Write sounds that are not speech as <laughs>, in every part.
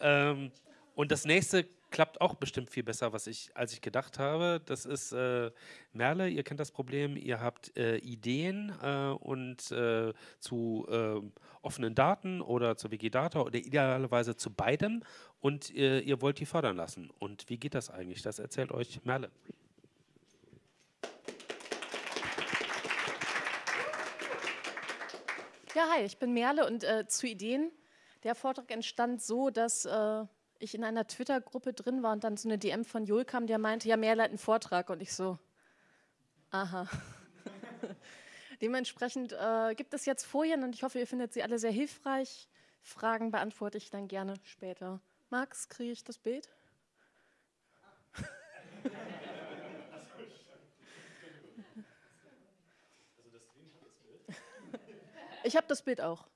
Ähm, und das nächste klappt auch bestimmt viel besser, was ich, als ich gedacht habe. Das ist äh, Merle, ihr kennt das Problem, ihr habt äh, Ideen äh, und äh, zu ähm, offenen Daten oder zu Wikidata oder idealerweise zu beidem und äh, ihr wollt die fördern lassen. Und wie geht das eigentlich? Das erzählt euch Merle. Ja, hi, ich bin Merle und äh, zu Ideen. Der Vortrag entstand so, dass äh, ich in einer Twitter-Gruppe drin war und dann so eine DM von Joel kam, der meinte, ja, Merle hat einen Vortrag und ich so, aha. <laughs> Dementsprechend äh, gibt es jetzt Folien und ich hoffe, ihr findet sie alle sehr hilfreich. Fragen beantworte ich dann gerne später. Max, kriege ich das Bild? <laughs> <laughs> Ich habe das Bild auch.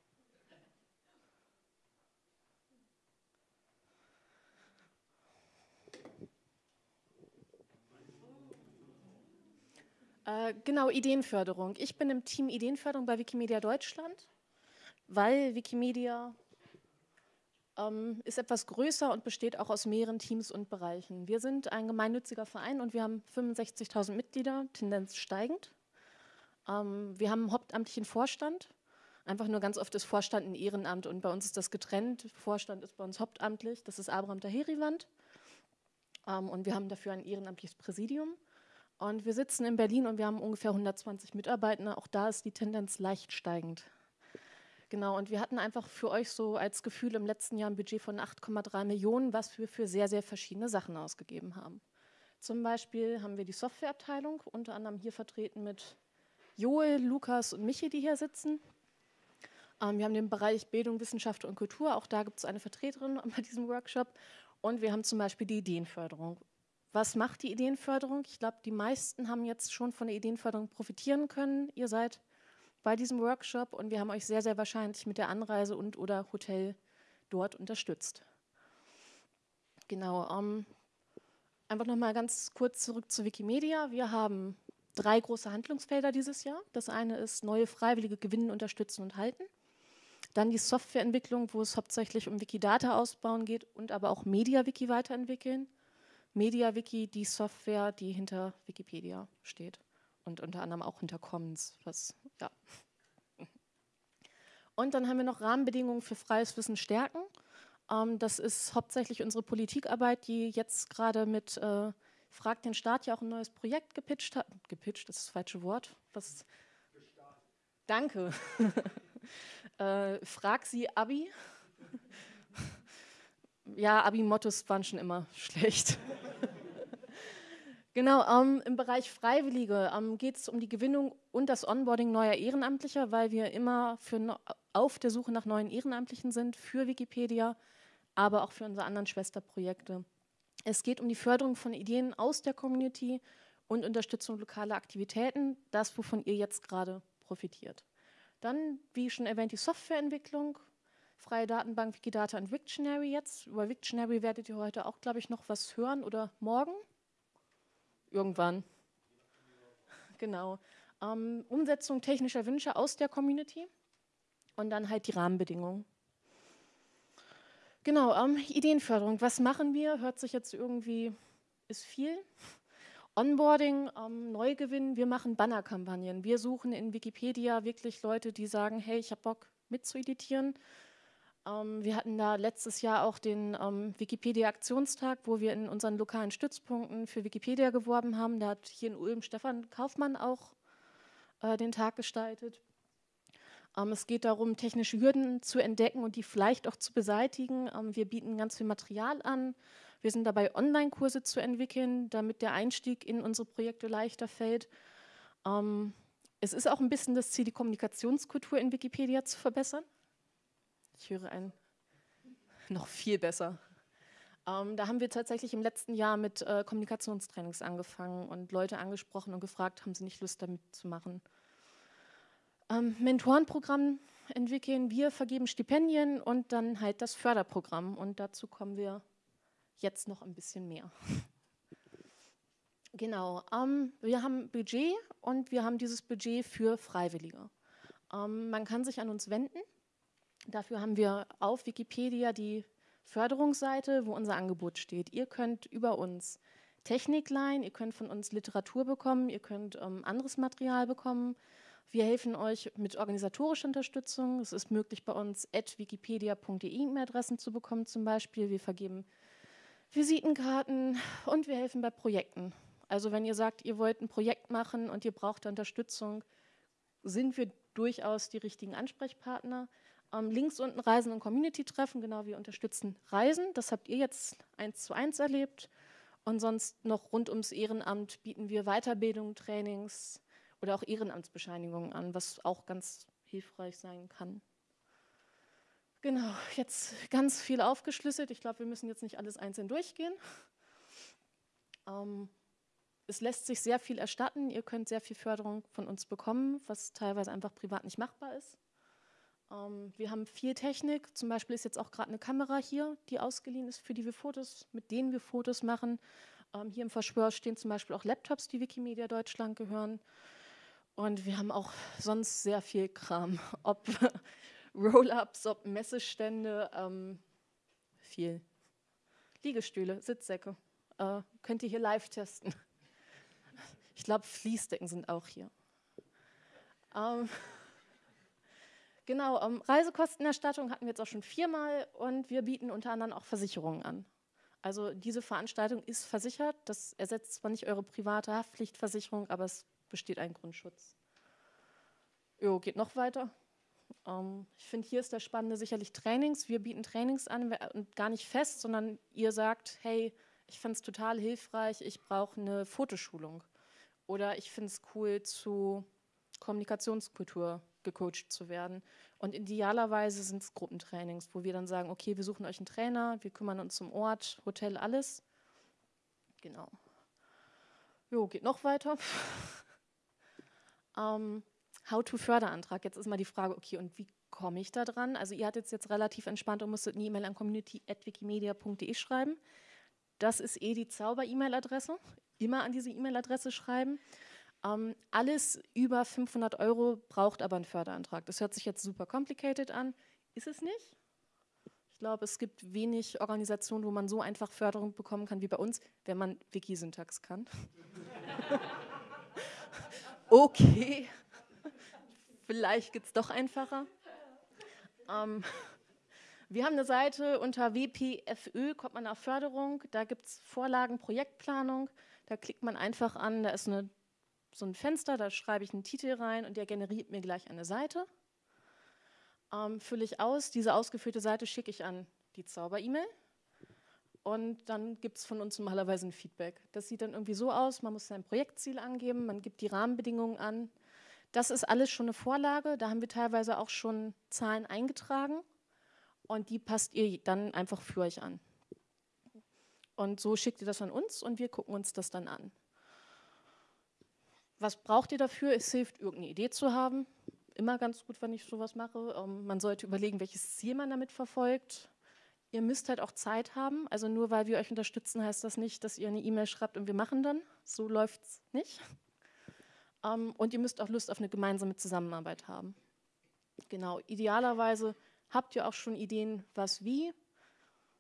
Äh, genau, Ideenförderung. Ich bin im Team Ideenförderung bei Wikimedia Deutschland, weil Wikimedia ähm, ist etwas größer und besteht auch aus mehreren Teams und Bereichen. Wir sind ein gemeinnütziger Verein und wir haben 65.000 Mitglieder, Tendenz steigend. Ähm, wir haben einen hauptamtlichen Vorstand, Einfach nur ganz oft ist Vorstand ein Ehrenamt und bei uns ist das getrennt. Vorstand ist bei uns hauptamtlich, das ist Abraham Taheriwand. Ähm, und wir haben dafür ein ehrenamtliches Präsidium. Und wir sitzen in Berlin und wir haben ungefähr 120 Mitarbeiter. Auch da ist die Tendenz leicht steigend. Genau, und wir hatten einfach für euch so als Gefühl im letzten Jahr ein Budget von 8,3 Millionen, was wir für sehr, sehr verschiedene Sachen ausgegeben haben. Zum Beispiel haben wir die Softwareabteilung, unter anderem hier vertreten mit Joel, Lukas und Michi, die hier sitzen. Ähm, wir haben den Bereich Bildung, Wissenschaft und Kultur. Auch da gibt es eine Vertreterin <laughs> bei diesem Workshop. Und wir haben zum Beispiel die Ideenförderung. Was macht die Ideenförderung? Ich glaube, die meisten haben jetzt schon von der Ideenförderung profitieren können. Ihr seid bei diesem Workshop und wir haben euch sehr, sehr wahrscheinlich mit der Anreise und oder Hotel dort unterstützt. Genau. Ähm, einfach nochmal ganz kurz zurück zu Wikimedia. Wir haben drei große Handlungsfelder dieses Jahr. Das eine ist neue Freiwillige gewinnen, unterstützen und halten. Dann die Softwareentwicklung, wo es hauptsächlich um Wikidata ausbauen geht und aber auch MediaWiki weiterentwickeln. MediaWiki, die Software, die hinter Wikipedia steht und unter anderem auch hinter Commons. Was, ja. Und dann haben wir noch Rahmenbedingungen für freies Wissen stärken. Ähm, das ist hauptsächlich unsere Politikarbeit, die jetzt gerade mit äh, Frag den Staat ja auch ein neues Projekt gepitcht hat. Gepitcht, das ist das falsche Wort. Was? Danke. <laughs> Äh, frag sie Abi. Ja, Abi-Mottos waren schon immer <laughs> schlecht. Genau, ähm, im Bereich Freiwillige ähm, geht es um die Gewinnung und das Onboarding neuer Ehrenamtlicher, weil wir immer für, auf der Suche nach neuen Ehrenamtlichen sind für Wikipedia, aber auch für unsere anderen Schwesterprojekte. Es geht um die Förderung von Ideen aus der Community und Unterstützung lokaler Aktivitäten, das, wovon ihr jetzt gerade profitiert. Dann, wie schon erwähnt, die Softwareentwicklung, freie Datenbank Wikidata und Wiktionary jetzt. Über Wiktionary werdet ihr heute auch, glaube ich, noch was hören oder morgen? Irgendwann. <laughs> Genau. Ähm, Umsetzung technischer Wünsche aus der Community und dann halt die Rahmenbedingungen. Genau, ähm, Ideenförderung. Was machen wir? Hört sich jetzt irgendwie, ist viel. Onboarding, ähm, Neugewinn, wir machen Bannerkampagnen. Wir suchen in Wikipedia wirklich Leute, die sagen, hey, ich habe Bock mitzueditieren. Ähm, wir hatten da letztes Jahr auch den ähm, Wikipedia-Aktionstag, wo wir in unseren lokalen Stützpunkten für Wikipedia geworben haben. Da hat hier in Ulm Stefan Kaufmann auch äh, den Tag gestaltet. Ähm, es geht darum, technische Hürden zu entdecken und die vielleicht auch zu beseitigen. Ähm, wir bieten ganz viel Material an. Wir sind dabei, Online-Kurse zu entwickeln, damit der Einstieg in unsere Projekte leichter fällt. Ähm, es ist auch ein bisschen das Ziel, die Kommunikationskultur in Wikipedia zu verbessern. Ich höre ein noch viel besser. Ähm, da haben wir tatsächlich im letzten Jahr mit äh, Kommunikationstrainings angefangen und Leute angesprochen und gefragt, haben sie nicht Lust damit zu machen. Ähm, Mentorenprogramm entwickeln, wir vergeben Stipendien und dann halt das Förderprogramm und dazu kommen wir jetzt noch ein bisschen mehr. <laughs> Genau, ähm, wir haben Budget und wir haben dieses Budget für Freiwillige. Ähm, man kann sich an uns wenden. Dafür haben wir auf Wikipedia die Förderungsseite, wo unser Angebot steht. Ihr könnt über uns Technik leihen, ihr könnt von uns Literatur bekommen, ihr könnt ähm, anderes Material bekommen. Wir helfen euch mit organisatorischer Unterstützung. Es ist möglich, bei uns wikipedia.de E-Mail-Adressen zu bekommen zum Beispiel. Wir vergeben Visitenkarten und wir helfen bei Projekten. Also wenn ihr sagt, ihr wollt ein Projekt machen und ihr braucht Unterstützung, sind wir durchaus die richtigen Ansprechpartner. Ähm, links unten Reisen und Community-Treffen, genau, wir unterstützen Reisen. Das habt ihr jetzt eins zu eins erlebt. Und sonst noch rund ums Ehrenamt bieten wir Weiterbildung, Trainings oder auch Ehrenamtsbescheinigungen an, was auch ganz hilfreich sein kann. Genau, jetzt ganz viel aufgeschlüsselt. Ich glaube, wir müssen jetzt nicht alles einzeln durchgehen. Ähm, es lässt sich sehr viel erstatten. Ihr könnt sehr viel Förderung von uns bekommen, was teilweise einfach privat nicht machbar ist. Ähm, wir haben viel Technik. Zum Beispiel ist jetzt auch gerade eine Kamera hier, die ausgeliehen ist, für die wir Fotos, mit denen wir Fotos machen. Ähm, hier im Verschwör stehen zum Beispiel auch Laptops, die Wikimedia Deutschland gehören. Und wir haben auch sonst sehr viel Kram, <laughs> ob <laughs> Roll-ups, ob Messestände, ähm, viel. Liegestühle, Sitzsäcke. Äh, könnt ihr hier live testen. <laughs> Ich glaube, Fließdecken sind auch hier. Ähm, genau, ähm, Reisekostenerstattung hatten wir jetzt auch schon viermal und wir bieten unter anderem auch Versicherungen an. Also diese Veranstaltung ist versichert. Das ersetzt zwar nicht eure private Haftpflichtversicherung, aber es besteht ein Grundschutz. Jo, geht noch weiter. Ähm, ich finde, hier ist das Spannende sicherlich Trainings. Wir bieten Trainings an und gar nicht fest, sondern ihr sagt, hey, ich fand es total hilfreich, ich brauche eine Fotoschulung. Oder ich finde es cool, zu Kommunikationskultur gecoacht zu werden. Und idealerweise sind es Gruppentrainings, wo wir dann sagen, okay, wir suchen euch einen Trainer, wir kümmern uns um Ort, Hotel, alles. Genau. Jo, geht noch weiter. <laughs> ähm, How-to-Förderantrag. Jetzt ist mal die Frage, okay, und wie komme ich da dran? Also ihr hattet jetzt relativ entspannt und musstet eine E-Mail an community.wikimedia.de schreiben. Das ist eh die Zauber-E-Mail-Adresse immer an diese E-Mail-Adresse schreiben. Ähm, alles über 500 Euro braucht aber einen Förderantrag. Das hört sich jetzt super complicated an, ist es nicht. Ich glaube, es gibt wenig Organisationen, wo man so einfach Förderung bekommen kann wie bei uns, wenn man Wikisyntax kann. <laughs> okay, vielleicht geht es doch einfacher. Ähm, wir haben eine Seite unter WPFÖ, kommt man auf Förderung, da gibt es Vorlagen, Projektplanung. Da klickt man einfach an, da ist eine, so ein Fenster, da schreibe ich einen Titel rein und der generiert mir gleich eine Seite. Ähm, fülle ich aus, diese ausgeführte Seite schicke ich an die Zauber-E-Mail und dann gibt es von uns normalerweise ein Feedback. Das sieht dann irgendwie so aus, man muss sein Projektziel angeben, man gibt die Rahmenbedingungen an. Das ist alles schon eine Vorlage, da haben wir teilweise auch schon Zahlen eingetragen und die passt ihr dann einfach für euch an. Und so schickt ihr das an uns und wir gucken uns das dann an. Was braucht ihr dafür? Es hilft, irgendeine Idee zu haben. Immer ganz gut, wenn ich sowas mache. Ähm, man sollte überlegen, welches Ziel man damit verfolgt. Ihr müsst halt auch Zeit haben. Also nur weil wir euch unterstützen, heißt das nicht, dass ihr eine E-Mail schreibt und wir machen dann. So läuft es nicht. Ähm, und ihr müsst auch Lust auf eine gemeinsame Zusammenarbeit haben. Genau, idealerweise habt ihr auch schon Ideen, was wie.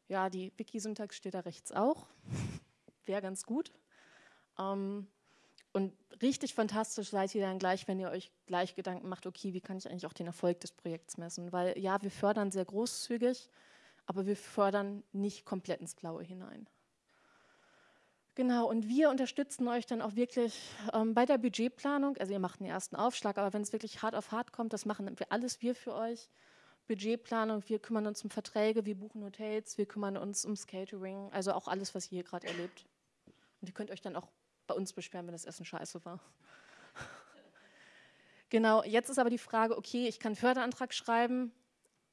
Ja, die Wiki-Syntax steht da rechts auch. <laughs> Wäre ganz gut. Ähm, und richtig fantastisch seid ihr dann gleich, wenn ihr euch gleich Gedanken macht, okay, wie kann ich eigentlich auch den Erfolg des Projekts messen? Weil ja, wir fördern sehr großzügig, aber wir fördern nicht komplett ins Blaue hinein. Genau, und wir unterstützen euch dann auch wirklich ähm, bei der Budgetplanung. Also ihr macht den ersten Aufschlag, aber wenn es wirklich hart auf hart kommt, das machen wir alles wir für euch. Budgetplanung, wir kümmern uns um Verträge, wir buchen Hotels, wir kümmern uns ums Catering, also auch alles, was ihr hier gerade erlebt. Und ihr könnt euch dann auch bei uns beschweren, wenn das Essen scheiße war. <laughs> genau, jetzt ist aber die Frage, okay, ich kann Förderantrag schreiben,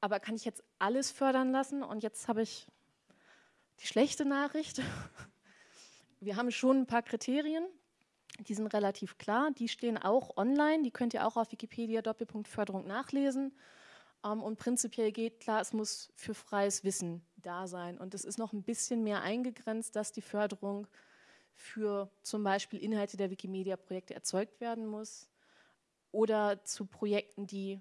aber kann ich jetzt alles fördern lassen? Und jetzt habe ich die schlechte Nachricht. <laughs> Wir haben schon ein paar Kriterien, die sind relativ klar, die stehen auch online, die könnt ihr auch auf Wikipedia Doppelpunkt Förderung nachlesen. Ähm, und prinzipiell geht klar, es muss für freies Wissen da sein. Und es ist noch ein bisschen mehr eingegrenzt, dass die Förderung für zum Beispiel Inhalte der Wikimedia-Projekte erzeugt werden muss oder zu Projekten, die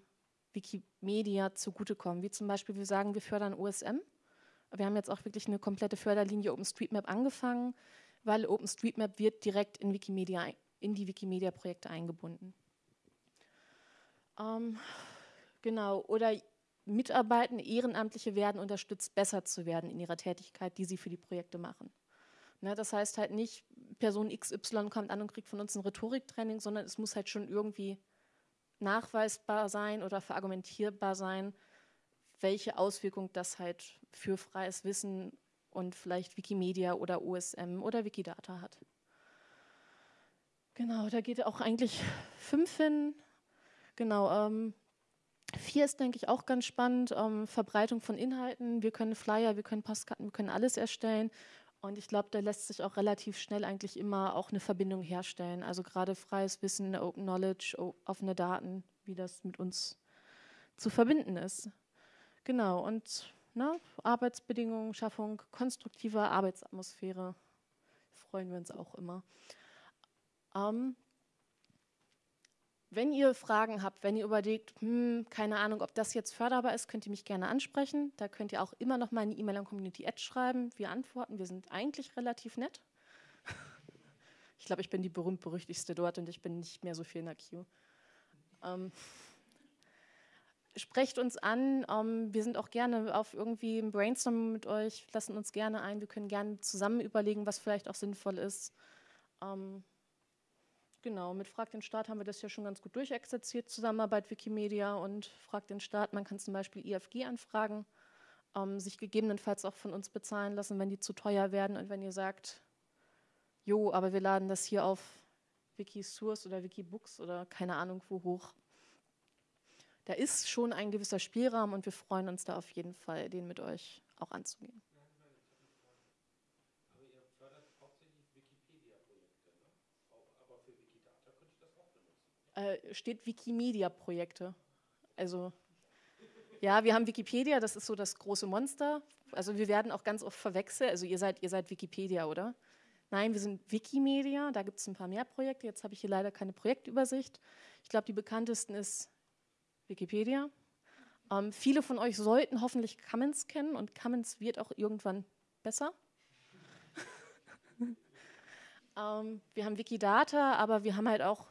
Wikimedia zugutekommen. Wie zum Beispiel, wir sagen, wir fördern OSM. Wir haben jetzt auch wirklich eine komplette Förderlinie OpenStreetMap angefangen, weil OpenStreetMap wird direkt in, Wikimedia, in die Wikimedia-Projekte eingebunden. Ähm, genau, oder Mitarbeitende, Ehrenamtliche werden unterstützt, besser zu werden in ihrer Tätigkeit, die sie für die Projekte machen. Ne, das heißt halt nicht, Person XY kommt an und kriegt von uns ein Rhetoriktraining, sondern es muss halt schon irgendwie nachweisbar sein oder verargumentierbar sein, welche Auswirkung das halt für freies Wissen und vielleicht Wikimedia oder OSM oder Wikidata hat. Genau, da geht auch eigentlich fünf hin. Genau, ähm, vier ist, denke ich, auch ganz spannend. Ähm, Verbreitung von Inhalten. Wir können Flyer, wir können Postkarten, wir können alles erstellen. Und ich glaube, da lässt sich auch relativ schnell eigentlich immer auch eine Verbindung herstellen. Also gerade freies Wissen, Open Knowledge, offene Daten, wie das mit uns zu verbinden ist. Genau, und ne, Arbeitsbedingungen, Schaffung konstruktiver Arbeitsatmosphäre freuen wir uns auch immer. Ähm, wenn ihr Fragen habt, wenn ihr überlegt, hm, keine Ahnung, ob das jetzt förderbar ist, könnt ihr mich gerne ansprechen. Da könnt ihr auch immer noch mal eine E-Mail an Community Edge schreiben. Wir antworten, wir sind eigentlich relativ nett. <laughs> Ich glaube, ich bin die berühmt-berüchtigste dort und ich bin nicht mehr so viel in der Queue. Ähm, sprecht uns an. Ähm, wir sind auch gerne auf irgendwie ein Brainstorm mit euch, lassen uns gerne ein. Wir können gerne zusammen überlegen, was vielleicht auch sinnvoll ist. Ähm, genau, mit Frag den Staat haben wir das ja schon ganz gut durchexerziert, Zusammenarbeit Wikimedia und Frag den Staat. Man kann zum Beispiel IFG anfragen, ähm, sich gegebenenfalls auch von uns bezahlen lassen, wenn die zu teuer werden und wenn ihr sagt, jo, aber wir laden das hier auf Wikisource oder Wikibooks oder keine Ahnung wo hoch da ist schon ein gewisser Spielraum und wir freuen uns da auf jeden Fall, den mit euch auch anzugehen. Äh, steht Wikimedia-Projekte. Also ja, wir haben Wikipedia, das ist so das große Monster. Also wir werden auch ganz oft verwechselt. Also ihr seid, ihr seid Wikipedia, oder? Nein, wir sind Wikimedia, da gibt es ein paar mehr Projekte. Jetzt habe ich hier leider keine Projektübersicht. Ich glaube, die bekanntesten ist Wikipedia. Ähm, viele von euch sollten hoffentlich Commons kennen und Commons wird auch irgendwann besser. <laughs> ähm, wir haben Wikidata, aber wir haben halt auch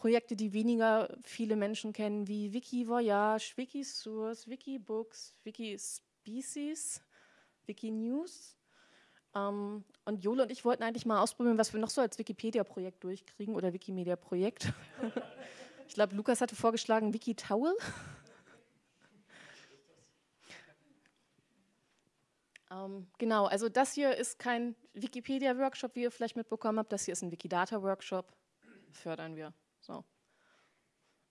Projekte, die weniger viele Menschen kennen, wie Wikivoyage, Wikisource, Wikibooks, Wikispecies, Wikinews. Ähm, und Jole und ich wollten eigentlich mal ausprobieren, was wir noch so als Wikipedia-Projekt durchkriegen oder Wikimedia-Projekt. <laughs> Ich glaube, Lukas hatte vorgeschlagen Wiki-Towel. <laughs> ähm, genau, also das hier ist kein Wikipedia-Workshop, wie ihr vielleicht mitbekommen habt. Das hier ist ein Wikidata-Workshop. Fördern wir. So.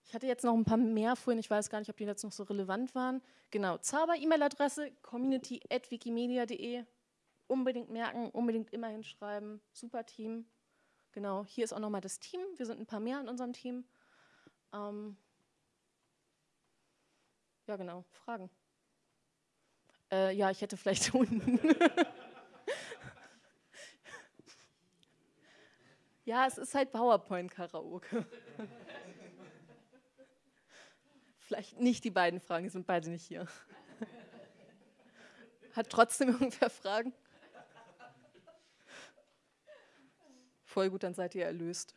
Ich hatte jetzt noch ein paar mehr vorhin, ich weiß gar nicht, ob die jetzt noch so relevant waren. Genau, Zauber-E-Mail-Adresse community.wikimedia.de. Unbedingt merken, unbedingt immer hinschreiben. Super Team. Genau, hier ist auch nochmal das Team. Wir sind ein paar mehr in unserem Team. Ähm ja, genau, Fragen. Äh, ja, ich hätte vielleicht <laughs> unten. Ja, es ist halt PowerPoint-Karaoke. vielleicht nicht die beiden Fragen, die sind beide nicht hier. Hat trotzdem irgendwer Fragen? Voll gut, dann seid ihr erlöst.